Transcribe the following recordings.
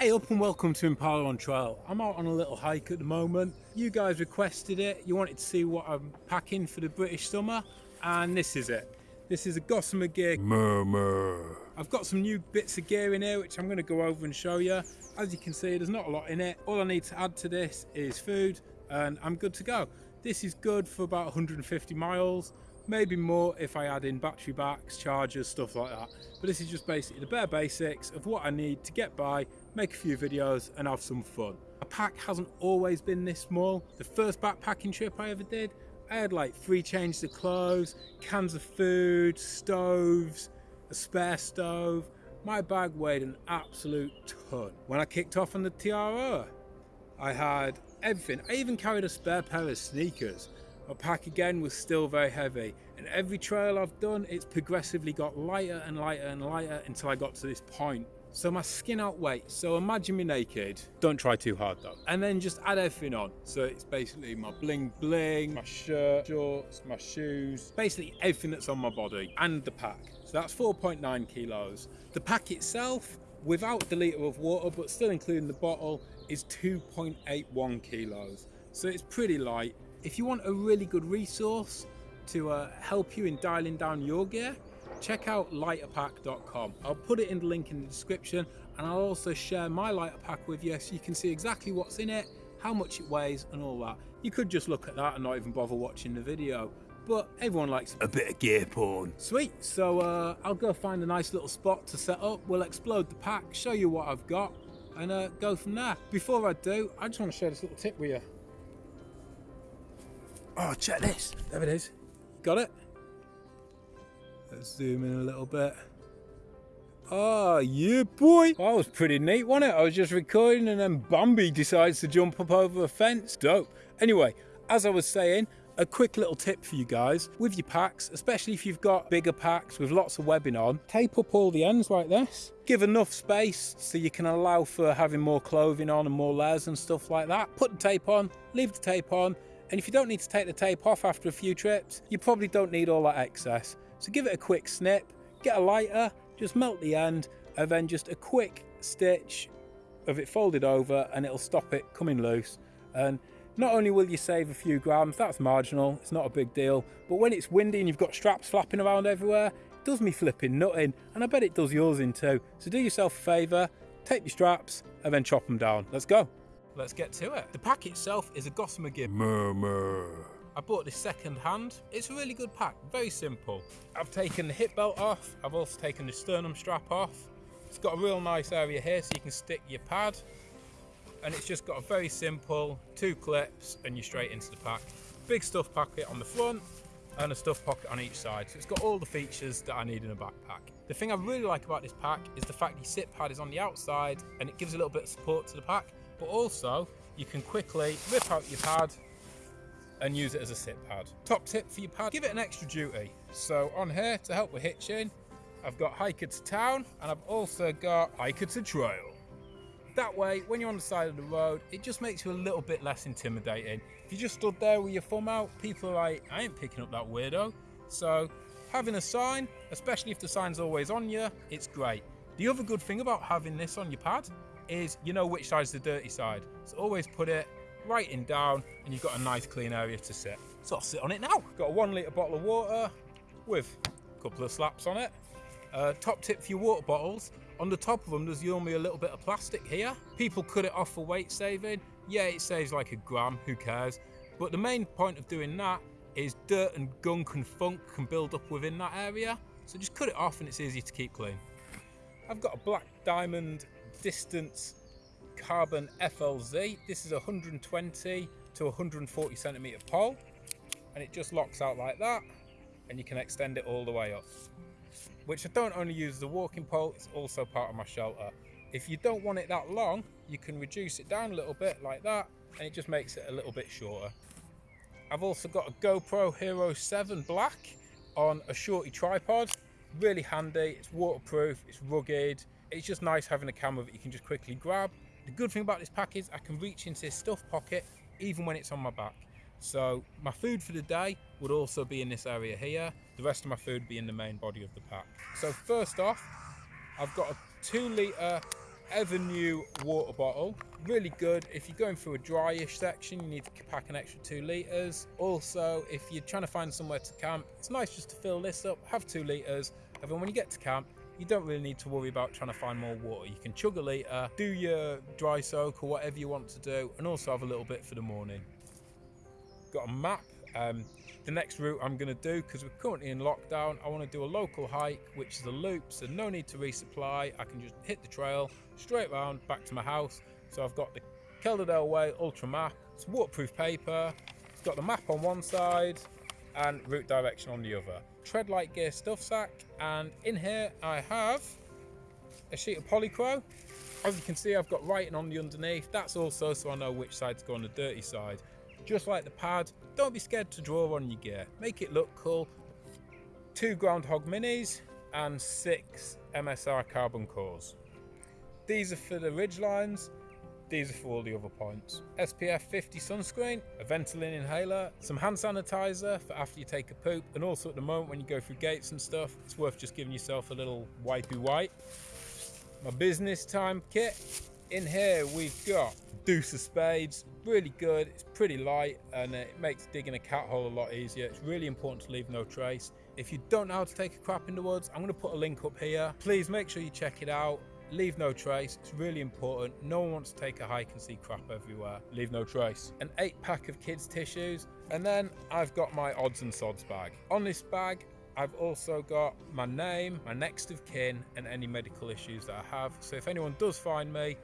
Hey up and welcome to Impala on Trail. I'm out on a little hike at the moment. You guys requested it. You wanted to see what I'm packing for the British summer and this is it. This is a Gossamer gear. Murmur. I've got some new bits of gear in here which I'm going to go over and show you. As you can see there's not a lot in it. All I need to add to this is food and I'm good to go. This is good for about 150 miles maybe more if I add in battery backs, chargers, stuff like that. But this is just basically the bare basics of what I need to get by, make a few videos and have some fun. A pack hasn't always been this small. The first backpacking trip I ever did, I had like three changes of clothes, cans of food, stoves, a spare stove. My bag weighed an absolute ton. When I kicked off on the TRO, I had everything. I even carried a spare pair of sneakers my pack again was still very heavy and every trail I've done it's progressively got lighter and lighter and lighter until I got to this point. So my skin out weight, so imagine me naked, don't try too hard though. And then just add everything on. So it's basically my bling bling, my shirt, shorts, my shoes, basically everything that's on my body and the pack. So that's 4.9 kilos. The pack itself, without the litre of water, but still including the bottle, is 2.81 kilos. So it's pretty light if you want a really good resource to uh, help you in dialing down your gear, check out lighterpack.com. I'll put it in the link in the description and I'll also share my lighter pack with you so you can see exactly what's in it, how much it weighs and all that. You could just look at that and not even bother watching the video, but everyone likes a bit of gear porn. Sweet, so uh, I'll go find a nice little spot to set up. We'll explode the pack, show you what I've got and uh, go from there. Before I do, I just want to share this little tip with you. Oh, check this. There it is. Got it? Let's zoom in a little bit. Oh, yeah, boy. That was pretty neat, wasn't it? I was just recording and then Bambi decides to jump up over a fence. Dope. Anyway, as I was saying, a quick little tip for you guys with your packs, especially if you've got bigger packs with lots of webbing on, tape up all the ends like this. Give enough space so you can allow for having more clothing on and more layers and stuff like that. Put the tape on, leave the tape on, and if you don't need to take the tape off after a few trips, you probably don't need all that excess. So give it a quick snip, get a lighter, just melt the end, and then just a quick stitch of it folded over and it'll stop it coming loose. And not only will you save a few grams, that's marginal, it's not a big deal, but when it's windy and you've got straps flapping around everywhere, it does me flipping nutting, and I bet it does yours in too. So do yourself a favour, take your straps, and then chop them down. Let's go let's get to it. The pack itself is a Gossamer Gear. Murmur. I bought this second hand. It's a really good pack, very simple. I've taken the hip belt off. I've also taken the sternum strap off. It's got a real nice area here so you can stick your pad. And it's just got a very simple two clips and you're straight into the pack. Big stuff pocket on the front and a stuff pocket on each side. So it's got all the features that I need in a backpack. The thing I really like about this pack is the fact the sit pad is on the outside and it gives a little bit of support to the pack but also you can quickly rip out your pad and use it as a sit pad. Top tip for your pad, give it an extra duty. So on here to help with hitching, I've got hiker to town and I've also got hiker to trail. That way, when you're on the side of the road, it just makes you a little bit less intimidating. If you just stood there with your thumb out, people are like, I ain't picking up that weirdo. So having a sign, especially if the sign's always on you, it's great. The other good thing about having this on your pad is you know which side's the dirty side. So always put it right in down and you've got a nice clean area to sit. So I'll sit on it now. Got a one litre bottle of water with a couple of slaps on it. Uh, top tip for your water bottles, on the top of them there's normally a little bit of plastic here. People cut it off for weight saving. Yeah, it saves like a gram, who cares? But the main point of doing that is dirt and gunk and funk can build up within that area. So just cut it off and it's easy to keep clean. I've got a black diamond distance carbon FLZ. This is 120 to 140 centimeter pole and it just locks out like that and you can extend it all the way up. Which I don't only use a walking pole, it's also part of my shelter. If you don't want it that long, you can reduce it down a little bit like that and it just makes it a little bit shorter. I've also got a GoPro Hero 7 Black on a shorty tripod. Really handy, it's waterproof, it's rugged, it's just nice having a camera that you can just quickly grab. The good thing about this pack is I can reach into this stuff pocket even when it's on my back. So my food for the day would also be in this area here. The rest of my food be in the main body of the pack. So first off, I've got a two litre Evernew water bottle. Really good. If you're going through a dryish section, you need to pack an extra two litres. Also, if you're trying to find somewhere to camp, it's nice just to fill this up, have two litres, and then when you get to camp, you don't really need to worry about trying to find more water. You can chug a litre, do your dry soak or whatever you want to do, and also have a little bit for the morning. Got a map. Um, the next route I'm going to do, because we're currently in lockdown, I want to do a local hike, which is a loop, so no need to resupply. I can just hit the trail, straight round, back to my house. So I've got the Calderdale Way Ultra Map. It's waterproof paper. It's got the map on one side and route direction on the other. Treadlite gear stuff sack, and in here I have a sheet of polycro. As you can see, I've got writing on the underneath. That's also so I know which side to go on the dirty side. Just like the pad, don't be scared to draw on your gear. Make it look cool. Two Groundhog Minis and six MSR carbon cores. These are for the ridge lines. These are for all the other points. SPF 50 sunscreen, a Ventolin inhaler, some hand sanitizer for after you take a poop, and also at the moment when you go through gates and stuff, it's worth just giving yourself a little wipey wipe. My business time kit. In here we've got Deuce of Spades, really good, it's pretty light and it makes digging a cat hole a lot easier. It's really important to leave no trace. If you don't know how to take a crap in the woods, I'm going to put a link up here. Please make sure you check it out. Leave no trace, it's really important. No one wants to take a hike and see crap everywhere. Leave no trace. An eight pack of kids' tissues, and then I've got my odds and sods bag. On this bag, I've also got my name, my next of kin, and any medical issues that I have. So if anyone does find me,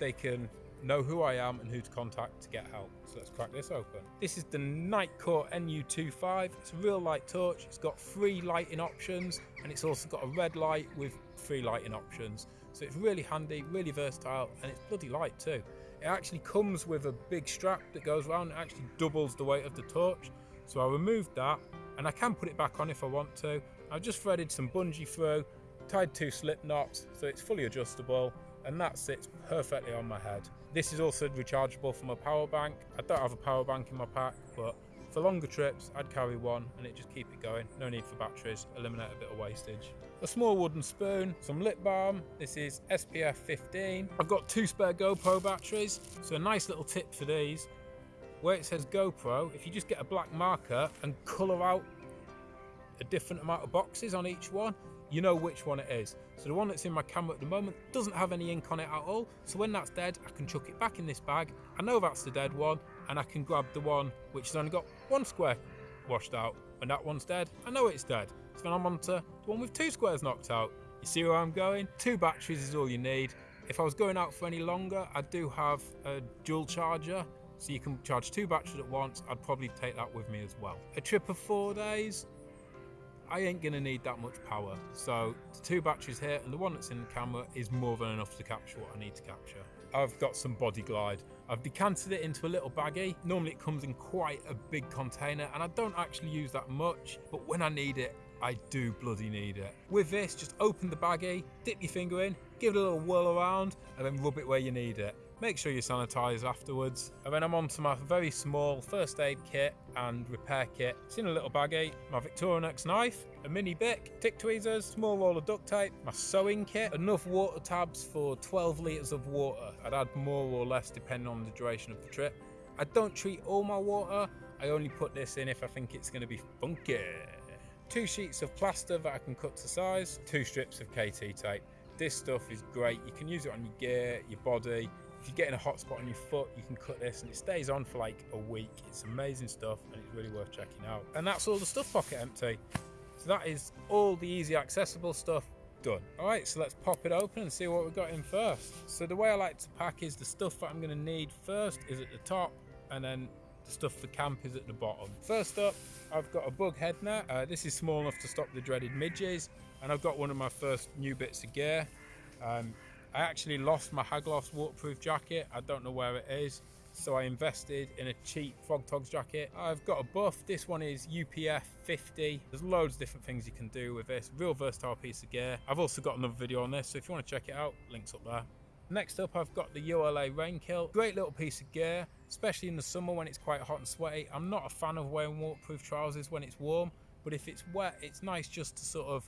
they can know who I am and who to contact to get help. So let's crack this open. This is the Nitecore NU25. It's a real light torch. It's got three lighting options and it's also got a red light with three lighting options. So it's really handy, really versatile, and it's bloody light too. It actually comes with a big strap that goes around. It actually doubles the weight of the torch. So I removed that and I can put it back on if I want to. I've just threaded some bungee through, tied two slip knots so it's fully adjustable and that sits perfectly on my head. This is also rechargeable from a power bank. I don't have a power bank in my pack, but for longer trips, I'd carry one and it just keep it going. No need for batteries, eliminate a bit of wastage. A small wooden spoon, some lip balm. This is SPF 15. I've got two spare GoPro batteries, so a nice little tip for these. Where it says GoPro, if you just get a black marker and colour out a different amount of boxes on each one, you know which one it is. So the one that's in my camera at the moment doesn't have any ink on it at all. So when that's dead, I can chuck it back in this bag. I know that's the dead one and I can grab the one which has only got one square washed out. When that one's dead, I know it's dead. So then I'm on to the one with two squares knocked out. You see where I'm going? Two batteries is all you need. If I was going out for any longer, I do have a dual charger so you can charge two batteries at once. I'd probably take that with me as well. A trip of four days, I ain't gonna need that much power. So the two batteries here and the one that's in the camera is more than enough to capture what I need to capture. I've got some body glide. I've decanted it into a little baggie. Normally it comes in quite a big container and I don't actually use that much, but when I need it, I do bloody need it. With this, just open the baggie, dip your finger in, give it a little whirl around, and then rub it where you need it. Make sure you sanitize afterwards. And then I'm on to my very small first aid kit and repair kit. It's in a little baggie, my Victorinox knife, a mini Bic, tick tweezers, small roll of duct tape, my sewing kit, enough water tabs for 12 litres of water. I'd add more or less depending on the duration of the trip. I don't treat all my water, I only put this in if I think it's going to be funky. Two sheets of plaster that I can cut to size, two strips of KT tape. This stuff is great, you can use it on your gear, your body, if you get in a hot spot on your foot, you can cut this and it stays on for like a week. It's amazing stuff and it's really worth checking out. And that's all the stuff pocket empty. So that is all the easy accessible stuff done. All right, so let's pop it open and see what we've got in first. So the way I like to pack is the stuff that I'm gonna need first is at the top and then the stuff for camp is at the bottom. First up, I've got a bug head net. Uh, this is small enough to stop the dreaded midges and I've got one of my first new bits of gear. Um, I actually lost my Haglöfs waterproof jacket. I don't know where it is. So I invested in a cheap Frogg Toggs jacket. I've got a buff. This one is UPF 50. There's loads of different things you can do with this. Real versatile piece of gear. I've also got another video on this. So if you want to check it out, links up there. Next up, I've got the ULA rain kilt. Great little piece of gear, especially in the summer when it's quite hot and sweaty. I'm not a fan of wearing waterproof trousers when it's warm, but if it's wet, it's nice just to sort of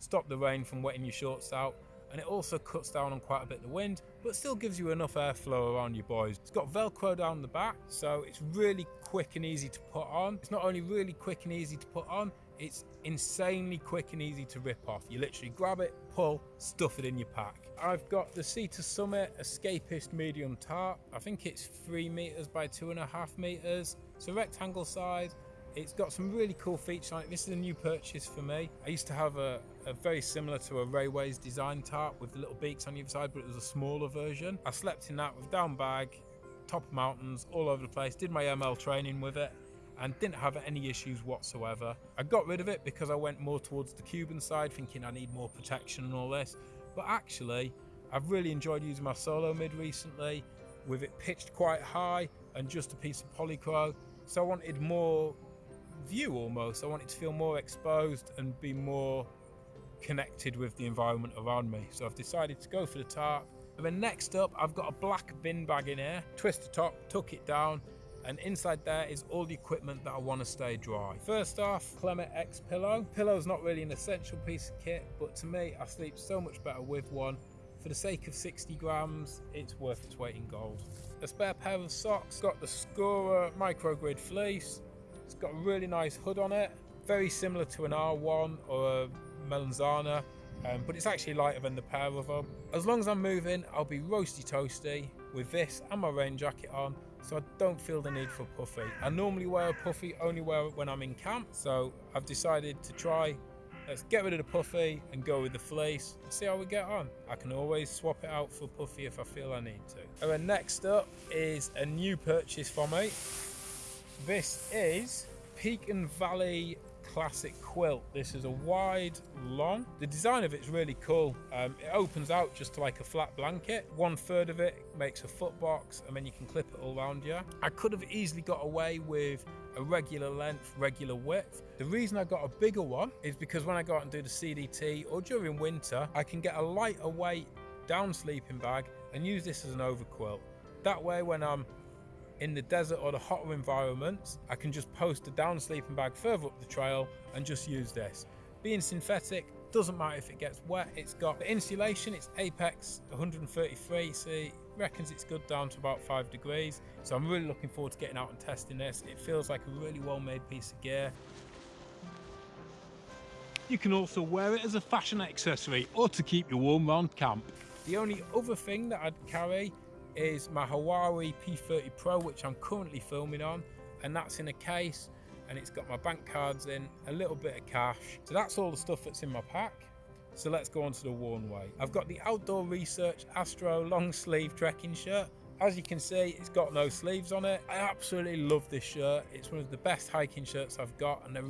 stop the rain from wetting your shorts out and it also cuts down on quite a bit of the wind, but still gives you enough airflow around your boys. It's got Velcro down the back, so it's really quick and easy to put on. It's not only really quick and easy to put on, it's insanely quick and easy to rip off. You literally grab it, pull, stuff it in your pack. I've got the Sea-to Summit Escapist Medium Tarp. I think it's three meters by two and a half meters. It's a rectangle size. It's got some really cool features it. This is a new purchase for me. I used to have a, a very similar to a Rayways design tarp with little beaks on either side, but it was a smaller version. I slept in that with down bag, top mountains, all over the place. Did my ML training with it and didn't have any issues whatsoever. I got rid of it because I went more towards the Cuban side thinking I need more protection and all this. But actually, I've really enjoyed using my solo mid recently with it pitched quite high and just a piece of polycro. So I wanted more view almost. I want it to feel more exposed and be more connected with the environment around me. So I've decided to go for the tarp. And then next up, I've got a black bin bag in here. Twist the top, tuck it down, and inside there is all the equipment that I want to stay dry. First off, Klymit X pillow. Pillow's not really an essential piece of kit, but to me, I sleep so much better with one. For the sake of 60 grams, it's worth its weight in gold. A spare pair of socks, got the Skora microgrid fleece, it's got a really nice hood on it, very similar to an R1 or a Melanzana, um, but it's actually lighter than the pair of them. As long as I'm moving, I'll be roasty toasty with this and my rain jacket on, so I don't feel the need for puffy. I normally wear a puffy, only wear it when I'm in camp, so I've decided to try Let's get rid of the puffy and go with the fleece see how we get on. I can always swap it out for puffy if I feel I need to. And then next up is a new purchase for me. This is Peak and Valley Classic Quilt. This is a wide, long. The design of it's really cool. Um, it opens out just like a flat blanket. One third of it makes a foot box and then you can clip it all around you. I could have easily got away with a regular length, regular width. The reason I got a bigger one is because when I go out and do the CDT or during winter, I can get a lighter weight down sleeping bag and use this as an overquilt. That way when I'm in the desert or the hotter environments, I can just post a down sleeping bag further up the trail and just use this. Being synthetic, doesn't matter if it gets wet, it's got the insulation, it's Apex 133, see, reckons it's good down to about 5 degrees. So I'm really looking forward to getting out and testing this. It feels like a really well made piece of gear. You can also wear it as a fashion accessory or to keep you warm around camp. The only other thing that I'd carry is my Huawei P30 Pro, which I'm currently filming on, and that's in a case, and it's got my bank cards in, a little bit of cash. So that's all the stuff that's in my pack. So let's go on to the worn way. I've got the Outdoor Research Astro long sleeve trekking shirt. As you can see, it's got no sleeves on it. I absolutely love this shirt. It's one of the best hiking shirts I've got and they're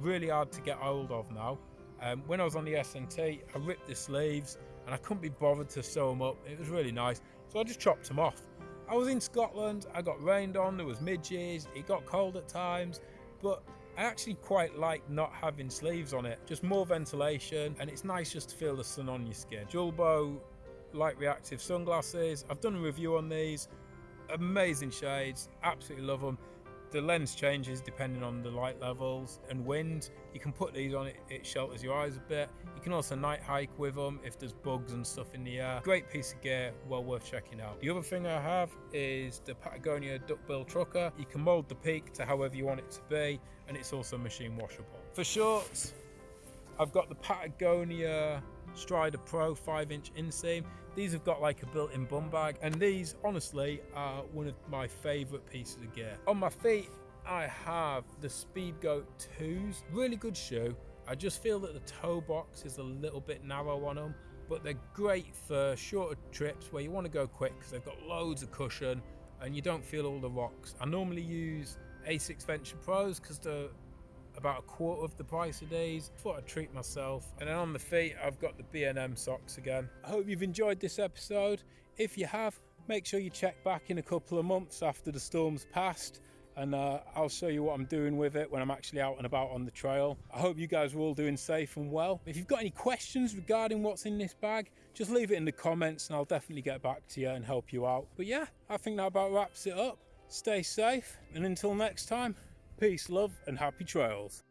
really hard to get hold of now. Um, when I was on the SNT, I ripped the sleeves and I couldn't be bothered to sew them up. It was really nice. So I just chopped them off. I was in Scotland, I got rained on, there was midges, it got cold at times, but I actually quite like not having sleeves on it, just more ventilation, and it's nice just to feel the sun on your skin. Julbo light reactive sunglasses, I've done a review on these, amazing shades, absolutely love them. The lens changes depending on the light levels and wind. You can put these on, it, it shelters your eyes a bit. You can also night hike with them if there's bugs and stuff in the air. Great piece of gear, well worth checking out. The other thing I have is the Patagonia Duckbill Trucker. You can mold the peak to however you want it to be, and it's also machine washable. For shorts, I've got the Patagonia Strider Pro 5 inch inseam. These have got like a built-in bum bag and these honestly are one of my favourite pieces of gear. On my feet I have the Speedgoat 2s, really good shoe. I just feel that the toe box is a little bit narrow on them but they're great for shorter trips where you want to go quick because they've got loads of cushion and you don't feel all the rocks. I normally use Asics Venture Pros because they're about a quarter of the price of these. Thought I'd treat myself. And then on the feet, I've got the B&M socks again. I hope you've enjoyed this episode. If you have, make sure you check back in a couple of months after the storm's passed and uh, I'll show you what I'm doing with it when I'm actually out and about on the trail. I hope you guys are all doing safe and well. If you've got any questions regarding what's in this bag, just leave it in the comments and I'll definitely get back to you and help you out. But yeah, I think that about wraps it up. Stay safe and until next time, Peace, love, and happy trails.